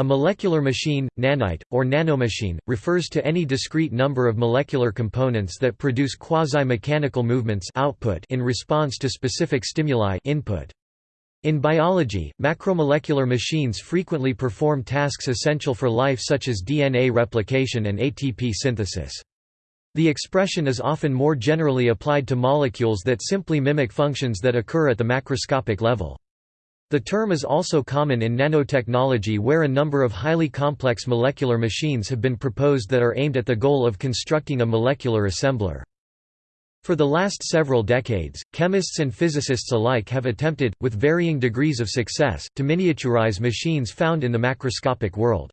A molecular machine, nanite, or nanomachine, refers to any discrete number of molecular components that produce quasi-mechanical movements output in response to specific stimuli input. In biology, macromolecular machines frequently perform tasks essential for life such as DNA replication and ATP synthesis. The expression is often more generally applied to molecules that simply mimic functions that occur at the macroscopic level. The term is also common in nanotechnology where a number of highly complex molecular machines have been proposed that are aimed at the goal of constructing a molecular assembler. For the last several decades, chemists and physicists alike have attempted, with varying degrees of success, to miniaturize machines found in the macroscopic world.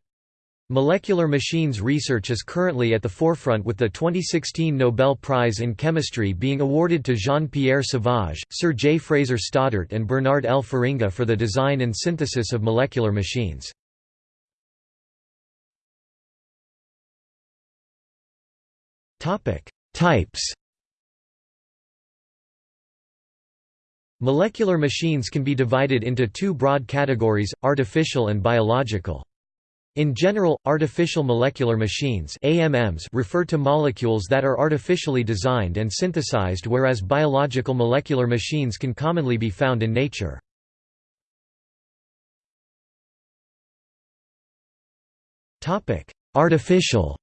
Molecular machines research is currently at the forefront with the 2016 Nobel Prize in Chemistry being awarded to Jean-Pierre Sauvage, Sir J. Fraser Stoddart and Bernard L. Feringa for the design and synthesis of molecular machines. Types Molecular machines can be divided into two broad categories, artificial and biological. In general, artificial molecular machines AMMs refer to molecules that are artificially designed and synthesized whereas biological molecular machines can commonly be found in nature. Artificial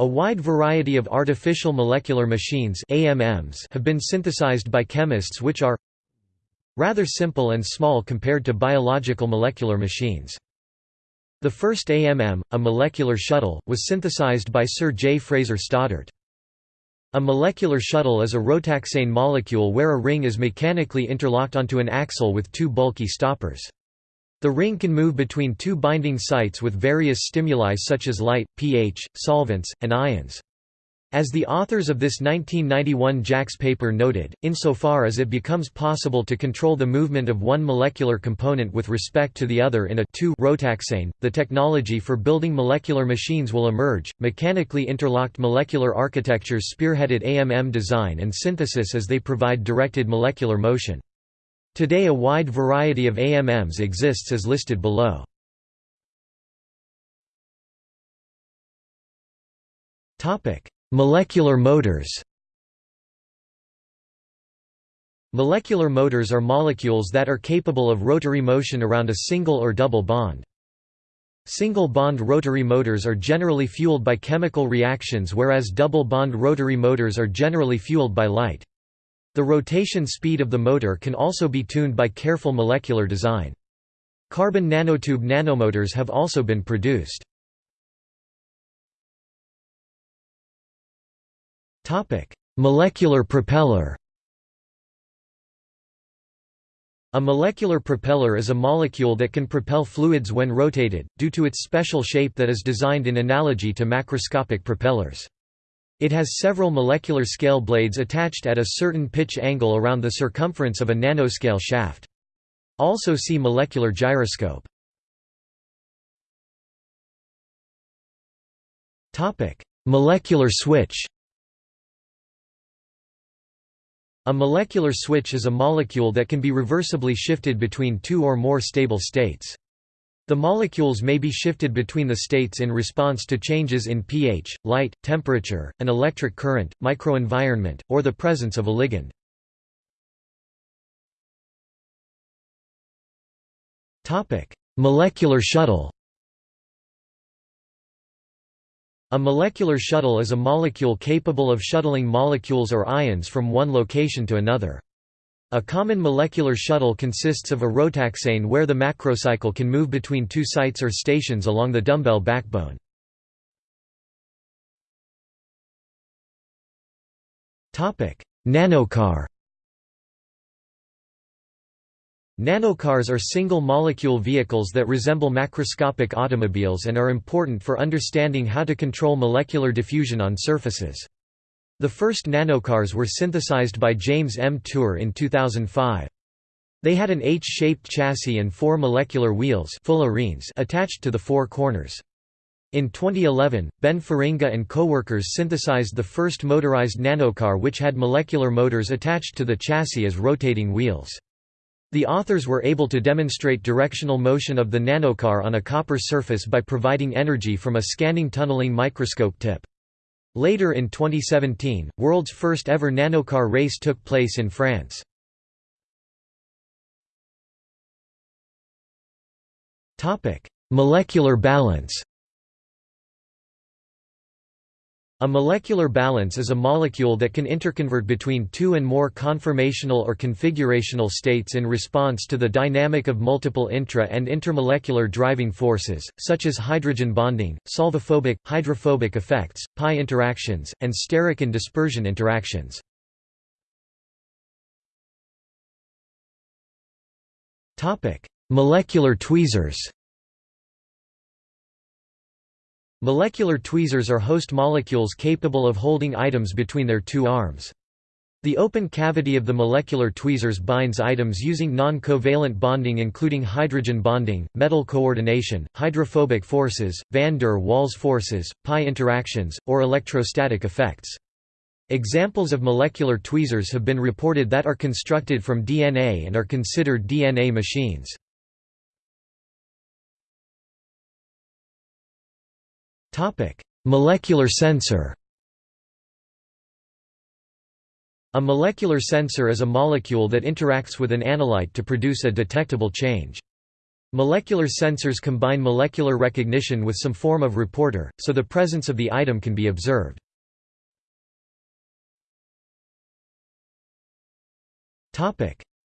A wide variety of artificial molecular machines AMMs have been synthesized by chemists which are rather simple and small compared to biological molecular machines. The first AMM, a molecular shuttle, was synthesized by Sir J. Fraser Stoddart. A molecular shuttle is a rotaxane molecule where a ring is mechanically interlocked onto an axle with two bulky stoppers. The ring can move between two binding sites with various stimuli such as light, pH, solvents, and ions. As the authors of this 1991 JACS paper noted, insofar as it becomes possible to control the movement of one molecular component with respect to the other in a two-rotaxane, the technology for building molecular machines will emerge. Mechanically interlocked molecular architectures spearheaded AMM design and synthesis as they provide directed molecular motion. Today a wide variety of AMMs exists as listed below. Topic Molecular motors Molecular motors are molecules that are capable of rotary motion around a single or double bond. Single-bond rotary motors are generally fueled by chemical reactions whereas double-bond rotary motors are generally fueled by light. The rotation speed of the motor can also be tuned by careful molecular design. Carbon nanotube nanomotors have also been produced. Molecular propeller A molecular propeller is a molecule that can propel fluids when rotated, due to its special shape that is designed in analogy to macroscopic propellers. It has several molecular scale blades attached at a certain pitch angle around the circumference of a nanoscale shaft. Also see molecular gyroscope. Molecular switch A molecular switch is a molecule that can be reversibly shifted between two or more stable states. The molecules may be shifted between the states in response to changes in pH, light, temperature, an electric current, microenvironment, or the presence of a ligand. Molecular shuttle A molecular shuttle is a molecule capable of shuttling molecules or ions from one location to another. A common molecular shuttle consists of a rotaxane where the macrocycle can move between two sites or stations along the dumbbell backbone. Nanocar Nanocars are single-molecule vehicles that resemble macroscopic automobiles and are important for understanding how to control molecular diffusion on surfaces. The first nanocars were synthesized by James M. Tour in 2005. They had an H-shaped chassis and four molecular wheels attached to the four corners. In 2011, Ben Feringa and co-workers synthesized the first motorized nanocar which had molecular motors attached to the chassis as rotating wheels. The authors were able to demonstrate directional motion of the nanocar on a copper surface by providing energy from a scanning tunneling microscope tip. Later in 2017, world's first ever nanocar race took place in France. Molecular balance A molecular balance is a molecule that can interconvert between two and more conformational or configurational states in response to the dynamic of multiple intra- and intermolecular driving forces, such as hydrogen bonding, solvophobic, hydrophobic effects, pi interactions, and steric and dispersion interactions. Molecular tweezers Molecular tweezers are host molecules capable of holding items between their two arms. The open cavity of the molecular tweezers binds items using non-covalent bonding including hydrogen bonding, metal coordination, hydrophobic forces, van der Waals forces, pi interactions, or electrostatic effects. Examples of molecular tweezers have been reported that are constructed from DNA and are considered DNA machines. Molecular sensor A molecular sensor is a molecule that interacts with an analyte to produce a detectable change. Molecular sensors combine molecular recognition with some form of reporter, so the presence of the item can be observed.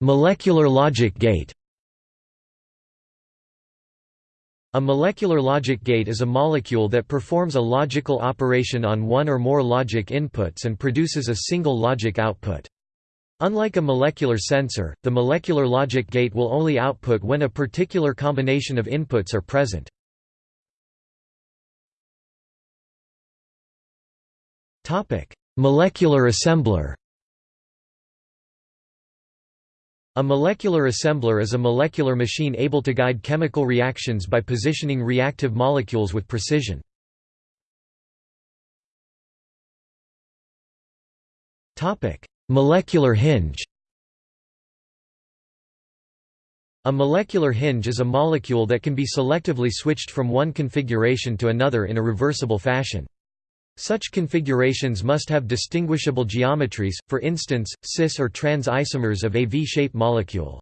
Molecular logic gate A molecular logic gate is a molecule that performs a logical operation on one or more logic inputs and produces a single logic output. Unlike a molecular sensor, the molecular logic gate will only output when a particular combination of inputs are present. molecular assembler A molecular assembler is a molecular machine able to guide chemical reactions by positioning reactive molecules with precision. molecular hinge A molecular hinge is a molecule that can be selectively switched from one configuration to another in a reversible fashion. Such configurations must have distinguishable geometries, for instance, cis or trans isomers of a V-shaped molecule.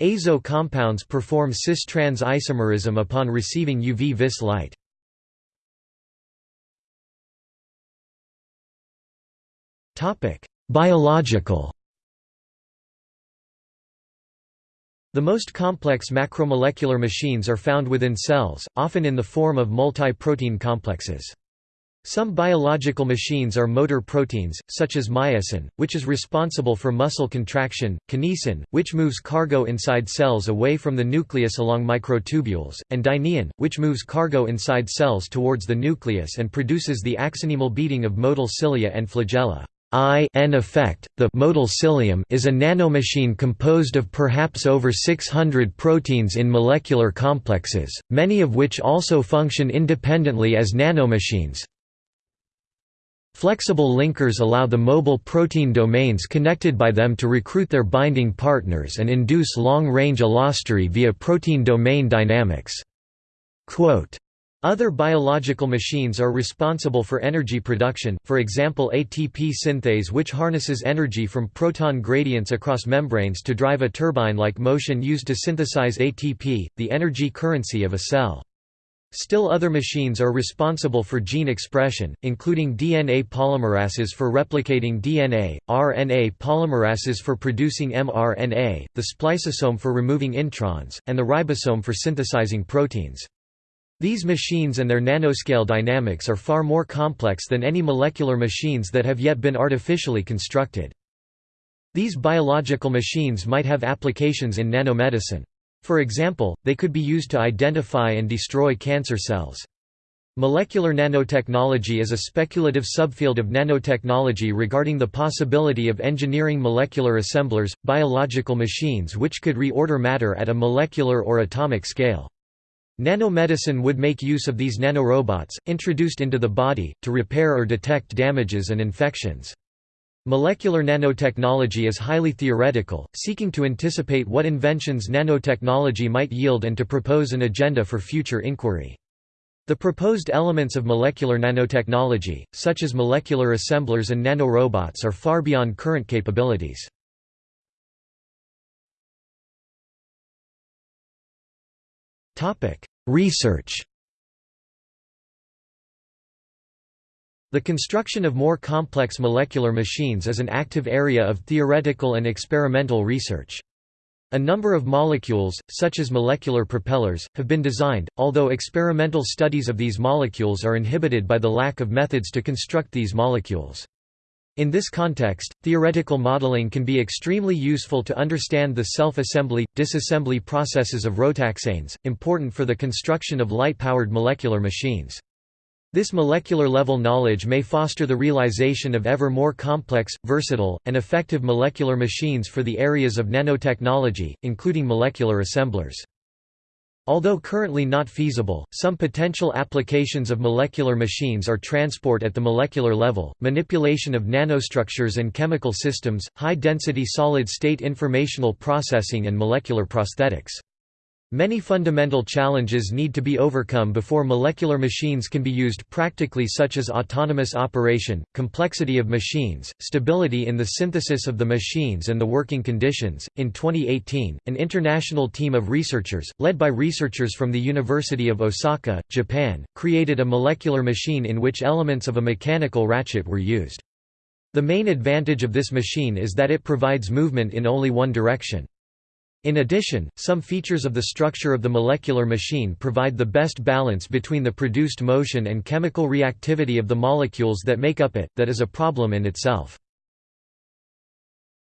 Azo compounds perform cis-trans isomerism upon receiving UV-vis light. Biological The most complex macromolecular machines are found within cells, often in the form of multi-protein complexes. Some biological machines are motor proteins, such as myosin, which is responsible for muscle contraction, kinesin, which moves cargo inside cells away from the nucleus along microtubules, and dynein, which moves cargo inside cells towards the nucleus and produces the axonemal beating of motile cilia and flagella. I n effect, the motile cilium is a nanomachine composed of perhaps over 600 proteins in molecular complexes, many of which also function independently as nanomachines, Flexible linkers allow the mobile protein domains connected by them to recruit their binding partners and induce long-range allostery via protein domain dynamics. Quote, other biological machines are responsible for energy production, for example ATP synthase which harnesses energy from proton gradients across membranes to drive a turbine-like motion used to synthesize ATP, the energy currency of a cell. Still other machines are responsible for gene expression, including DNA polymerases for replicating DNA, RNA polymerases for producing mRNA, the spliceosome for removing introns, and the ribosome for synthesizing proteins. These machines and their nanoscale dynamics are far more complex than any molecular machines that have yet been artificially constructed. These biological machines might have applications in nanomedicine. For example, they could be used to identify and destroy cancer cells. Molecular nanotechnology is a speculative subfield of nanotechnology regarding the possibility of engineering molecular assemblers, biological machines which could reorder matter at a molecular or atomic scale. Nanomedicine would make use of these nanorobots, introduced into the body, to repair or detect damages and infections. Molecular nanotechnology is highly theoretical, seeking to anticipate what inventions nanotechnology might yield and to propose an agenda for future inquiry. The proposed elements of molecular nanotechnology, such as molecular assemblers and nanorobots are far beyond current capabilities. Research The construction of more complex molecular machines is an active area of theoretical and experimental research. A number of molecules, such as molecular propellers, have been designed, although experimental studies of these molecules are inhibited by the lack of methods to construct these molecules. In this context, theoretical modeling can be extremely useful to understand the self-assembly, disassembly processes of rotaxanes, important for the construction of light-powered molecular machines. This molecular-level knowledge may foster the realization of ever more complex, versatile, and effective molecular machines for the areas of nanotechnology, including molecular assemblers. Although currently not feasible, some potential applications of molecular machines are transport at the molecular level, manipulation of nanostructures and chemical systems, high-density solid-state informational processing and molecular prosthetics. Many fundamental challenges need to be overcome before molecular machines can be used practically such as autonomous operation, complexity of machines, stability in the synthesis of the machines and the working conditions. In 2018, an international team of researchers, led by researchers from the University of Osaka, Japan, created a molecular machine in which elements of a mechanical ratchet were used. The main advantage of this machine is that it provides movement in only one direction. In addition, some features of the structure of the molecular machine provide the best balance between the produced motion and chemical reactivity of the molecules that make up it, that is a problem in itself.